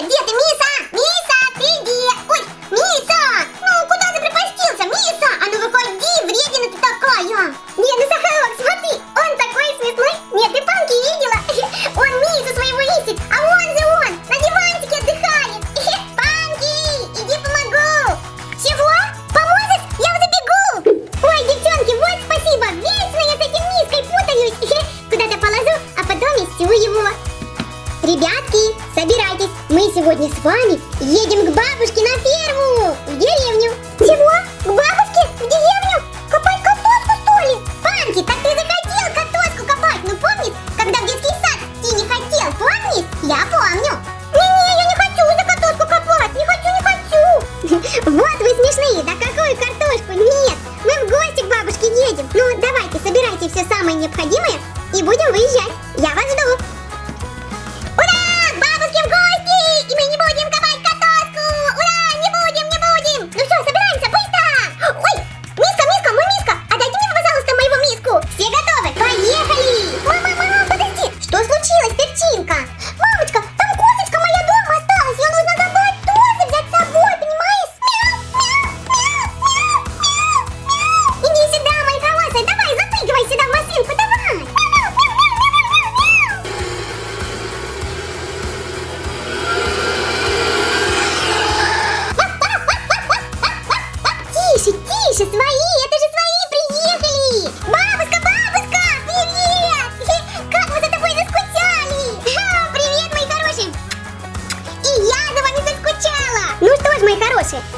где? Ты, Миса? Миса, ты где? Ой, Миса! Ну, куда ты припастился, Миса? А ну выходи, вредина ты такая! Не, ну Сахарок, смотри, он такой смешной. Нет, ты панки видела? Он Мису своего ищет, а он же он, на диванчике отдыхает. Панки, иди помогу. Чего? Поможешь? Я уже бегу. Ой, девчонки, вот спасибо, вечно я с этим Миской путаюсь. Куда-то положу, а потом истю его. Ребятки, собирайтесь. Мы сегодня с вами едем к бабушке на ферму!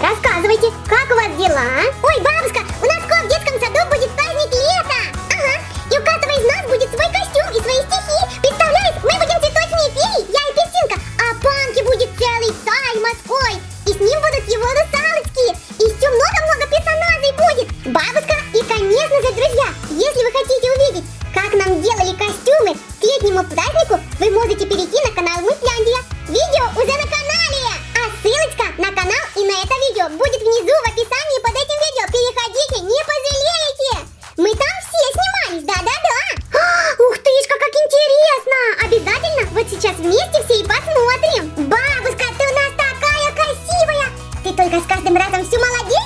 Рассказывайте, как у вас дела? А? ты только с каждым разом все молодец!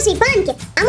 Hoje Punk, a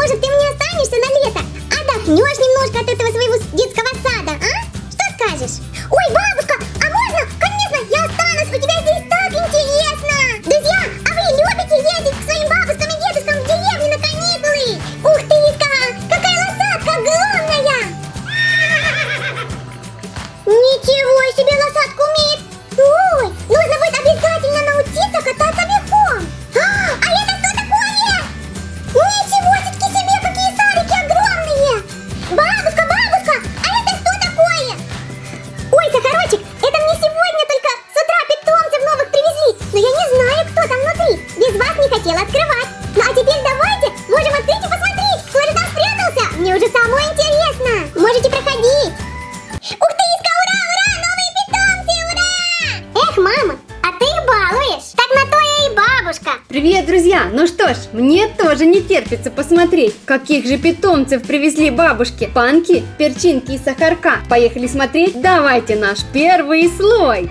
Друзья, ну что ж, мне тоже не терпится посмотреть, каких же питомцев привезли бабушки. Панки, перчинки и сахарка. Поехали смотреть? Давайте наш первый слой.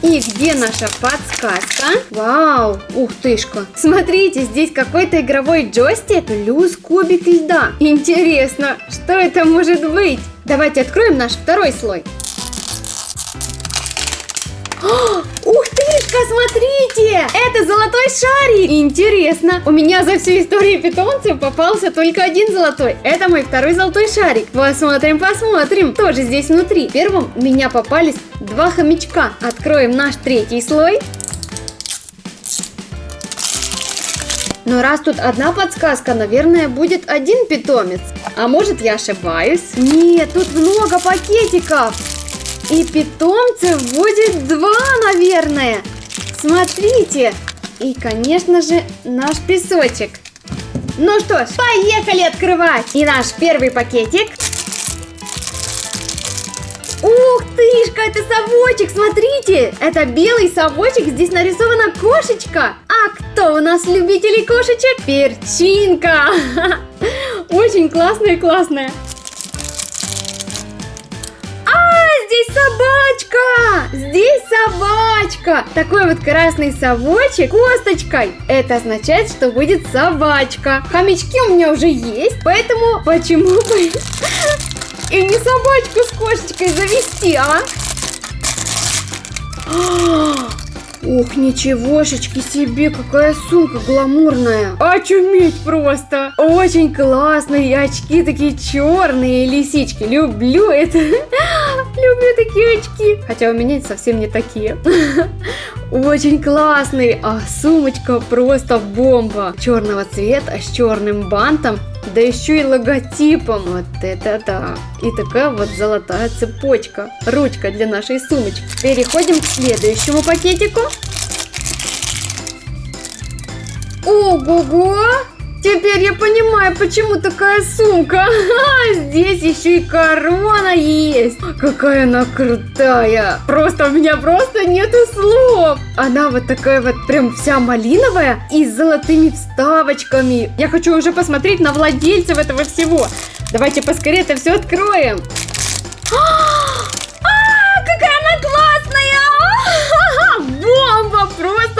И где наша подсказка? Вау, ух тышка. Смотрите, здесь какой-то игровой джойстик плюс кубик льда. Интересно, что это может быть? Давайте откроем наш второй слой. А, тышка, смотрите! Это золотой шарик! Интересно, у меня за всю историю питомцев попался только один золотой. Это мой второй золотой шарик. Посмотрим, посмотрим, тоже здесь внутри. Первым у меня попались два хомячка. Откроем наш третий слой. Но раз тут одна подсказка, наверное, будет один питомец. А может я ошибаюсь? Нет, тут много пакетиков. И питомцев будет два, наверное. Смотрите. И, конечно же, наш песочек. Ну что ж, поехали открывать. И наш первый пакетик. Ух тышка, это совочек, смотрите. Это белый совочек, здесь нарисована кошечка. А кто у нас любителей кошечек? Перчинка. Очень классная, собачка! Здесь собачка! Такой вот красный совочек косточкой. Это означает, что будет собачка. Хомячки у меня уже есть, поэтому почему бы и не собачку с кошечкой завести, а? Ух, ничегошечки себе, какая сумка гламурная. Очуметь просто. Очень классные очки такие черные, лисички. Люблю это. Люблю такие очки. Хотя у меня совсем не такие. Очень классный. А сумочка просто бомба. Черного цвета с черным бантом. Да еще и логотипом. Вот это да. И такая вот золотая цепочка. Ручка для нашей сумочки. Переходим к следующему пакетику. Ого-го! Теперь я понимаю, почему такая сумка. Здесь еще и корона есть. Какая она крутая. Просто у меня просто нету слов. Она вот такая вот прям вся малиновая и с золотыми вставочками. Я хочу уже посмотреть на владельцев этого всего. Давайте поскорее это все откроем. бомба,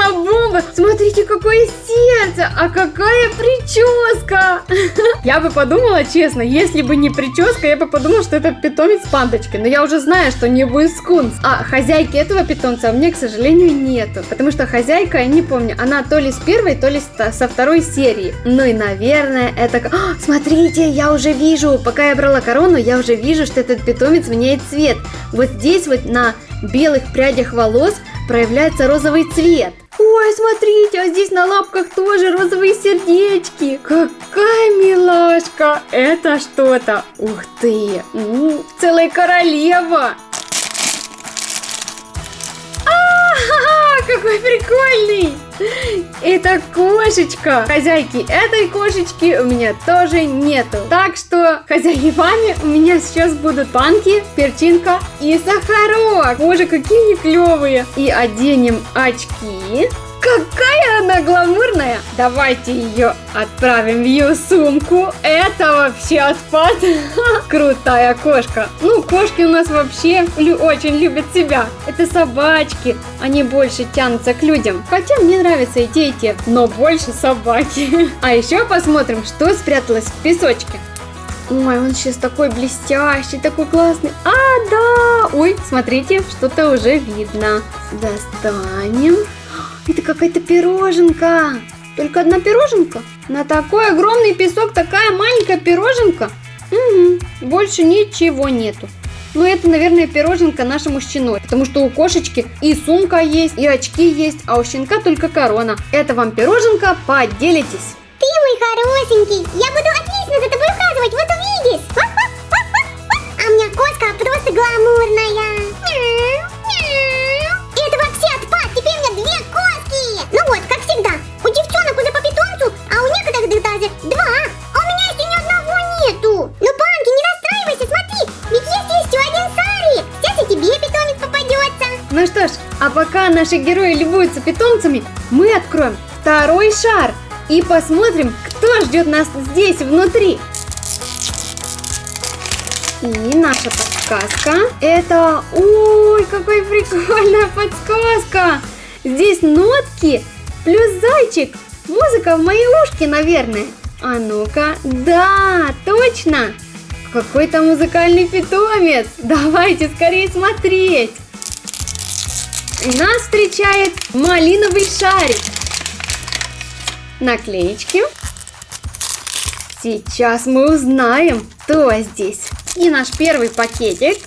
просто бомба. Смотрите, какое сердце, а какая прическа. Я бы подумала, честно, если бы не прическа, я бы подумала, что это питомец пандочки. Но я уже знаю, что не будет скунс. А хозяйки этого питомца у меня, к сожалению, нету. Потому что хозяйка, я не помню, она то ли с первой, то ли со второй серии. Ну и, наверное, это... О, смотрите, я уже вижу, пока я брала корону, я уже вижу, что этот питомец меняет цвет. Вот здесь вот на белых прядях волос проявляется розовый цвет. Ой, смотрите, а здесь на лапках тоже розовые сердечки. Какая милашка. Это что-то. Ух ты. У, целая королева. Какой прикольный. Это кошечка. Хозяйки этой кошечки у меня тоже нету. Так что хозяевами у меня сейчас будут панки, перчинка и сахарок. Боже, какие они клевые. И оденем очки. Какая она гламурная! Давайте ее отправим в ее сумку. Это вообще отпад. Крутая кошка. Ну, кошки у нас вообще очень любят себя. Это собачки. Они больше тянутся к людям. Хотя мне нравятся и те, и те. Но больше собаки. А еще посмотрим, что спряталось в песочке. Ой, он сейчас такой блестящий, такой классный. А, да! Ой, смотрите, что-то уже видно. Достанем. Это какая-то пироженка. Только одна пироженка? На такой огромный песок такая маленькая пироженка? Угу, больше ничего нету. Но это, наверное, пироженка нашему щеной, потому что у кошечки и сумка есть, и очки есть, а у щенка только корона. Это вам пироженка, поделитесь. Ты мой хорошенький, я буду отлично за тобой ухаживать, вот увидишь. А у меня кошка просто гламурная. Наши герои любуются питомцами, мы откроем второй шар и посмотрим, кто ждет нас здесь внутри. И наша подсказка. Это... Ой, какая прикольная подсказка. Здесь нотки плюс зайчик. Музыка в мои ушки, наверное. А ну-ка. Да, точно. Какой-то музыкальный питомец. Давайте скорее смотреть. Нас встречает малиновый шарик. Наклеечки. Сейчас мы узнаем, кто здесь. И наш первый пакетик.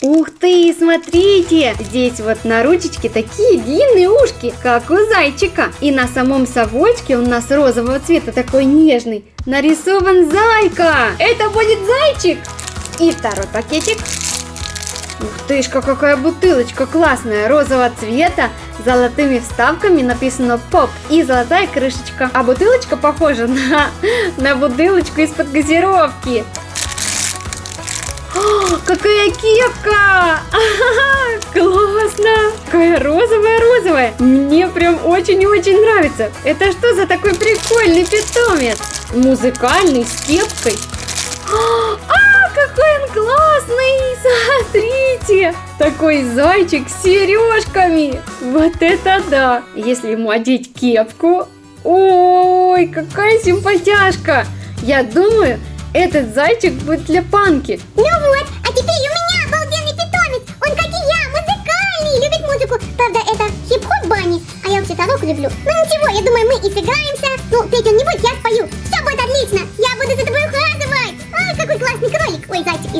Ух ты, смотрите! Здесь вот на ручечке такие длинные ушки, как у зайчика. И на самом совочке у нас розового цвета такой нежный. Нарисован зайка. Это будет зайчик. И второй пакетик. Ух тышка, какая бутылочка классная, розового цвета, золотыми вставками написано ПОП и золотая крышечка. А бутылочка похожа на, на бутылочку из-под газировки. О, какая кепка! Классно! Какая розовая-розовая! Мне прям очень-очень нравится. Это что за такой прикольный питомец? Музыкальный, с кепкой. А, какой он классный! Смотрите! Такой зайчик с сережками! Вот это да! Если ему одеть кепку... Ой, какая симпатяшка! Я думаю, этот зайчик будет для панки. Ну вот, а теперь у меня обалденный питомец. Он, как и я, музыкальный, любит музыку. Правда, это хип-хоп бани, а я вообще-то люблю. Ну ничего, я думаю, мы и сыграемся. Ну, петь он не будет, я спою.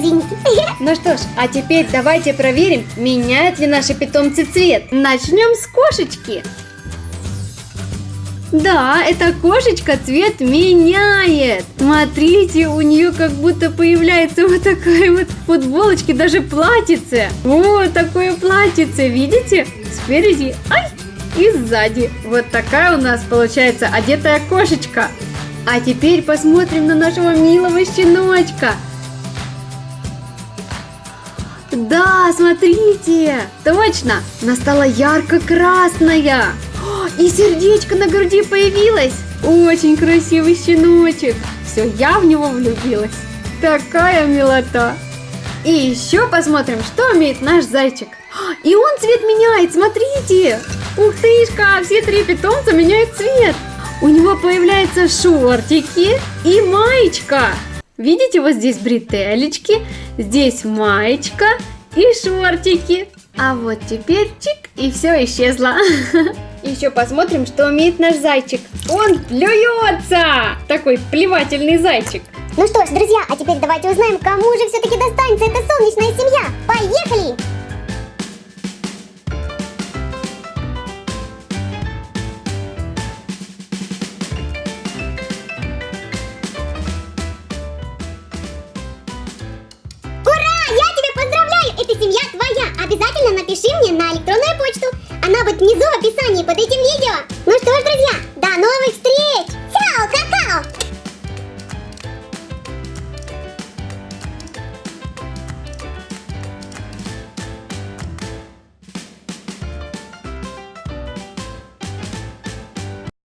Извините. Ну что ж, а теперь давайте проверим, меняют ли наши питомцы цвет. Начнем с кошечки. Да, эта кошечка цвет меняет. Смотрите, у нее как будто появляется вот такая вот футболочка, даже платьице. Вот такое платьице, видите? Спереди, ай, и сзади. Вот такая у нас получается одетая кошечка. А теперь посмотрим на нашего милого щеночка. Да, смотрите, точно, она стала ярко-красная. И сердечко на груди появилось. Очень красивый щеночек. Все, я в него влюбилась. Такая милота. И еще посмотрим, что умеет наш зайчик. И он цвет меняет, смотрите. Ух тышка, все три питомца меняют цвет. У него появляются шортики и маечка. Видите, вот здесь бретелечки, здесь маечка и шортики. А вот теперь чик, и все исчезло. Еще посмотрим, что умеет наш зайчик. Он плюется! Такой плевательный зайчик. Ну что ж, друзья, а теперь давайте узнаем, кому же все-таки достанется эта солнечная семья. Поехали! обязательно напиши мне на электронную почту. Она будет внизу в описании под этим видео. Ну что ж, друзья, до новых встреч!